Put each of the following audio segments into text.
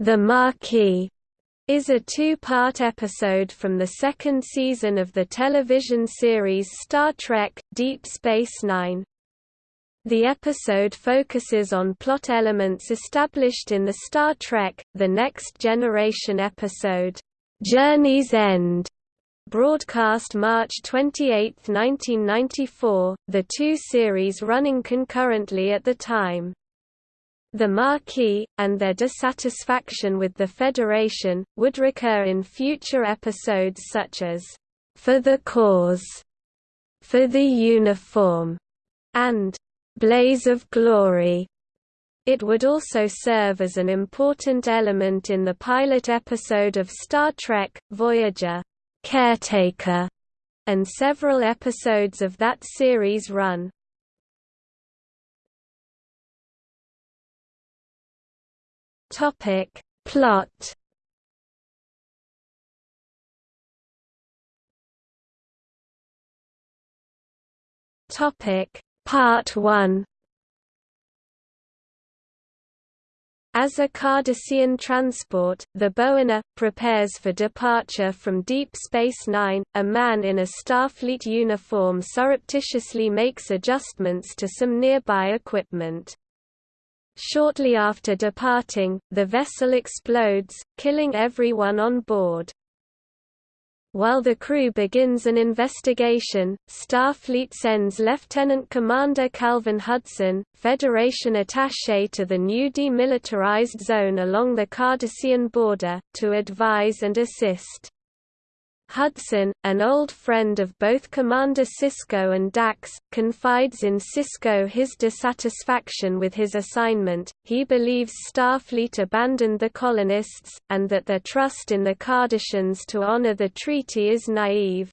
The Maquis is a two-part episode from the second season of the television series Star Trek – Deep Space Nine. The episode focuses on plot elements established in the Star Trek – The Next Generation episode, "'Journey's End' broadcast March 28, 1994, the two series running concurrently at the time. The Maquis, and their dissatisfaction with the Federation, would recur in future episodes such as, "'For the Cause", "'For the Uniform", and "'Blaze of Glory". It would also serve as an important element in the pilot episode of Star Trek, Voyager, "'Caretaker", and several episodes of that series run. Topic. Plot. Topic. Part 1 As a Cardassian transport, the Boena, prepares for departure from Deep Space Nine, a man in a Starfleet uniform surreptitiously makes adjustments to some nearby equipment. Shortly after departing, the vessel explodes, killing everyone on board. While the crew begins an investigation, Starfleet sends Lieutenant Commander Calvin Hudson, Federation attaché to the new demilitarized zone along the Cardassian border, to advise and assist. Hudson, an old friend of both Commander Sisko and Dax, confides in Sisko his dissatisfaction with his assignment. He believes Starfleet abandoned the colonists, and that their trust in the Cardassians to honor the treaty is naive.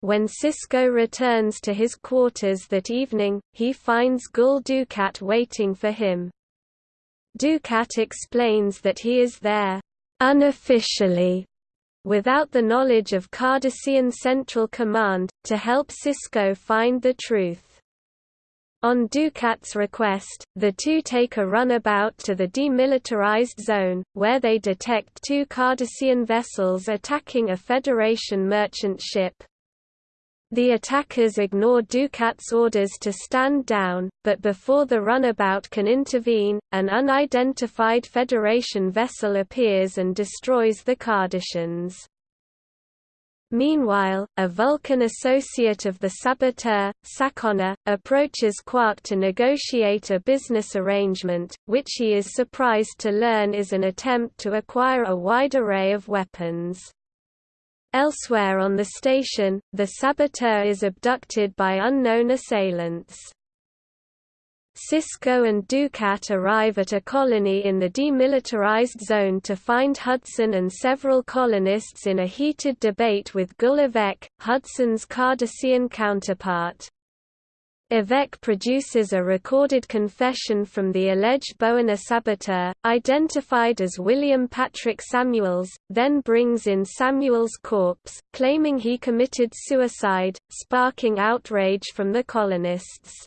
When Sisko returns to his quarters that evening, he finds Gul Dukat waiting for him. Dukat explains that he is there, unofficially, without the knowledge of Cardassian Central Command, to help Sisko find the truth. On Dukat's request, the two take a runabout to the demilitarized zone, where they detect two Cardassian vessels attacking a Federation merchant ship. The attackers ignore Dukat's orders to stand down, but before the runabout can intervene, an unidentified Federation vessel appears and destroys the Cardassians. Meanwhile, a Vulcan associate of the saboteur, Sakona, approaches Quark to negotiate a business arrangement, which he is surprised to learn is an attempt to acquire a wide array of weapons. Elsewhere on the station, the saboteur is abducted by unknown assailants. Sisko and Dukat arrive at a colony in the demilitarized zone to find Hudson and several colonists in a heated debate with Gul Hudson's Cardassian counterpart. Evek produces a recorded confession from the alleged Boena saboteur, identified as William Patrick Samuels, then brings in Samuels' corpse, claiming he committed suicide, sparking outrage from the colonists.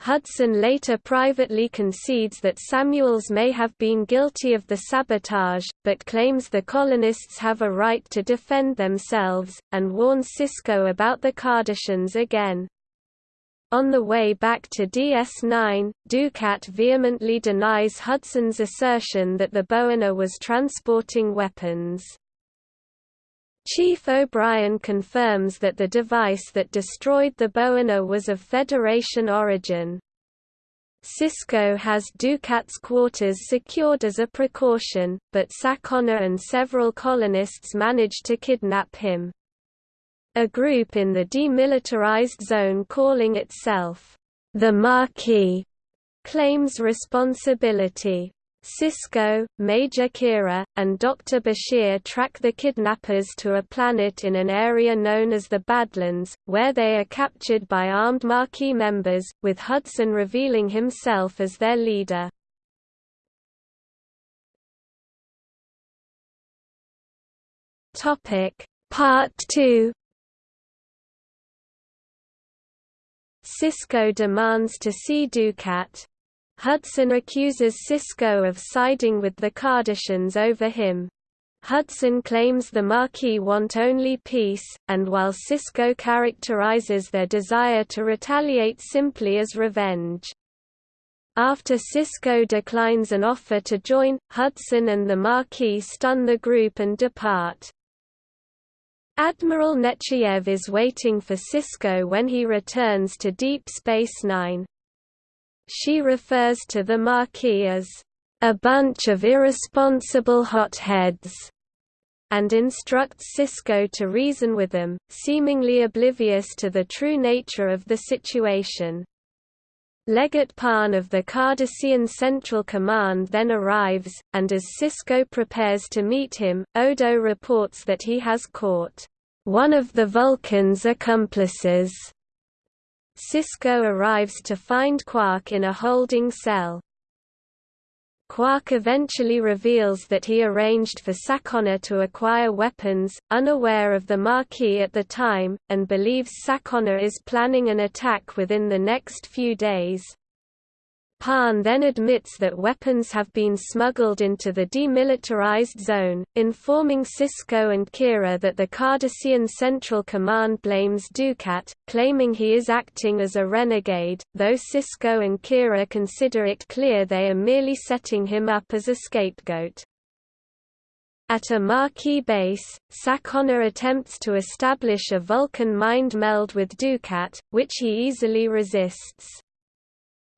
Hudson later privately concedes that Samuels may have been guilty of the sabotage, but claims the colonists have a right to defend themselves, and warns Sisko about the Cardassians again. On the way back to DS9, Dukat vehemently denies Hudson's assertion that the Boena was transporting weapons. Chief O'Brien confirms that the device that destroyed the Boena was of Federation origin. Sisko has Dukat's quarters secured as a precaution, but Sakona and several colonists manage to kidnap him. A group in the demilitarized zone calling itself the Maquis claims responsibility. Sisko, Major Kira, and Dr. Bashir track the kidnappers to a planet in an area known as the Badlands, where they are captured by armed Maquis members, with Hudson revealing himself as their leader. Part 2 Sisko demands to see Dukat. Hudson accuses Sisko of siding with the Cardassians over him. Hudson claims the Maquis want only peace, and while Sisko characterizes their desire to retaliate simply as revenge. After Sisko declines an offer to join, Hudson and the Maquis stun the group and depart. Admiral Nechayev is waiting for Sisko when he returns to Deep Space Nine. She refers to the Maquis as a bunch of irresponsible hotheads, and instructs Sisko to reason with them, seemingly oblivious to the true nature of the situation. Legate Parn of the Cardassian Central Command then arrives, and as Sisko prepares to meet him, Odo reports that he has caught one of the Vulcan's accomplices. Sisko arrives to find Quark in a holding cell. Quark eventually reveals that he arranged for Sakona to acquire weapons, unaware of the Maquis at the time, and believes Sakona is planning an attack within the next few days. Parn then admits that weapons have been smuggled into the demilitarized zone, informing Sisko and Kira that the Cardassian Central Command blames Dukat, claiming he is acting as a renegade, though Sisko and Kira consider it clear they are merely setting him up as a scapegoat. At a Maquis base, Sakona attempts to establish a Vulcan mind meld with Dukat, which he easily resists.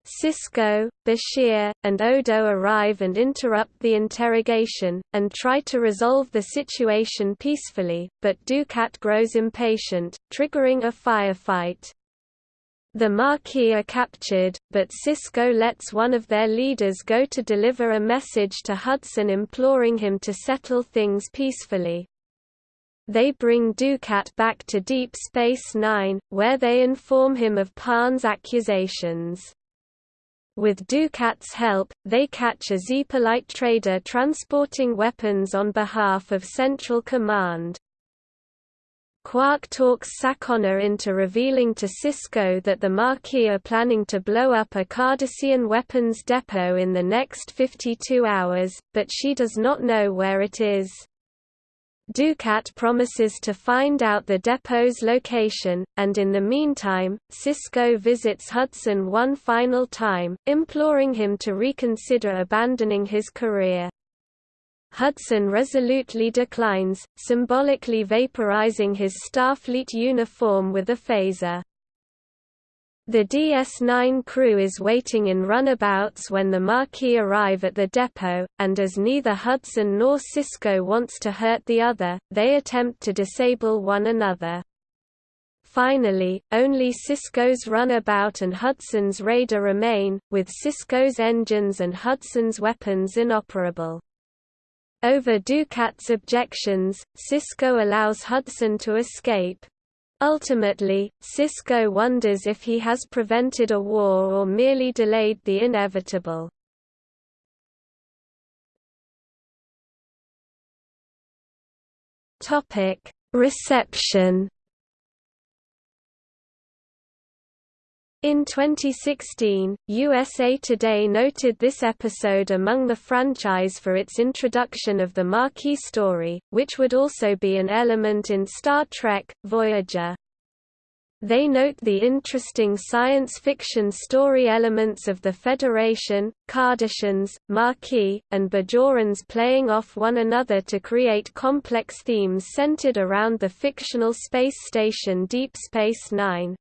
Sisko, Bashir, and Odo arrive and interrupt the interrogation, and try to resolve the situation peacefully, but Dukat grows impatient, triggering a firefight. The Maquis are captured, but Sisko lets one of their leaders go to deliver a message to Hudson imploring him to settle things peacefully. They bring Dukat back to Deep Space Nine, where they inform him of Parn's accusations. With Dukat's help, they catch a Xepolite trader transporting weapons on behalf of Central Command. Quark talks Sakona into revealing to Sisko that the Maquis are planning to blow up a Cardassian weapons depot in the next 52 hours, but she does not know where it is. Dukat promises to find out the depot's location, and in the meantime, Sisko visits Hudson one final time, imploring him to reconsider abandoning his career. Hudson resolutely declines, symbolically vaporizing his Starfleet uniform with a phaser. The DS-9 crew is waiting in runabouts when the Maquis arrive at the depot, and as neither Hudson nor Sisko wants to hurt the other, they attempt to disable one another. Finally, only Sisko's runabout and Hudson's raider remain, with Sisko's engines and Hudson's weapons inoperable. Over Dukat's objections, Sisko allows Hudson to escape, Ultimately, Sisko wonders if he has prevented a war or merely delayed the inevitable. Reception In 2016, USA Today noted this episode among the franchise for its introduction of the Maquis story, which would also be an element in Star Trek, Voyager. They note the interesting science fiction story elements of the Federation, Cardassians, Maquis, and Bajorans playing off one another to create complex themes centered around the fictional space station Deep Space Nine.